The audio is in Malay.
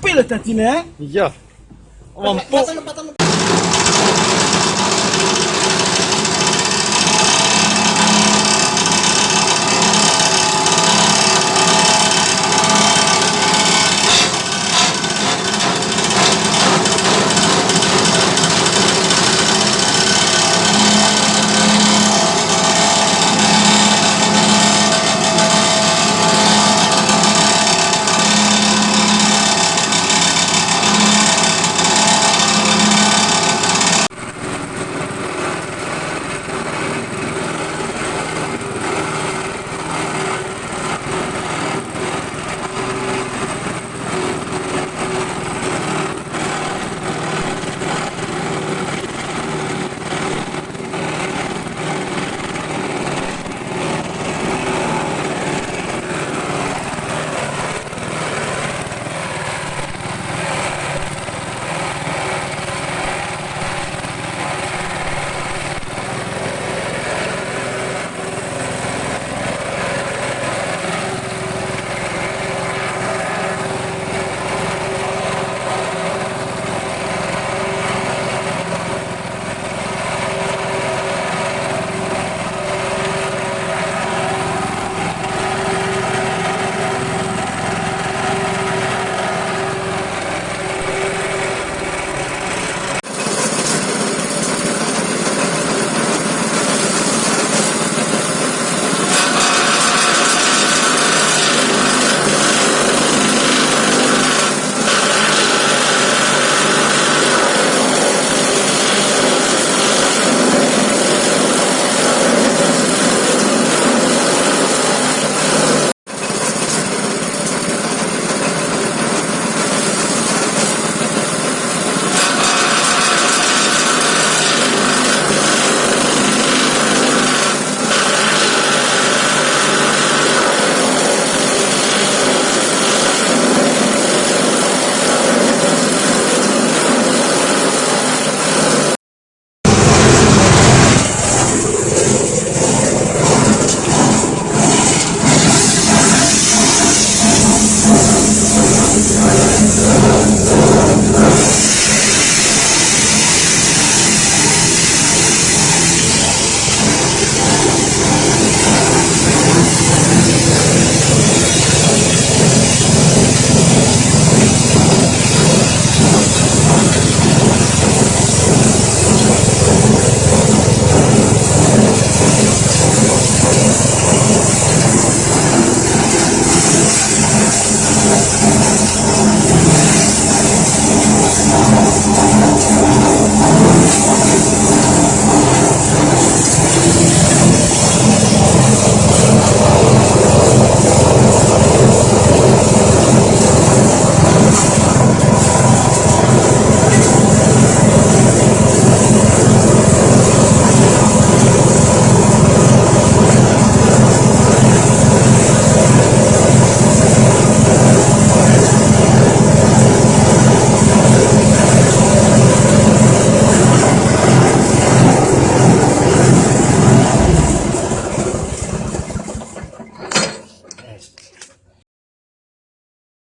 apa lah tadi ni eh? Ya.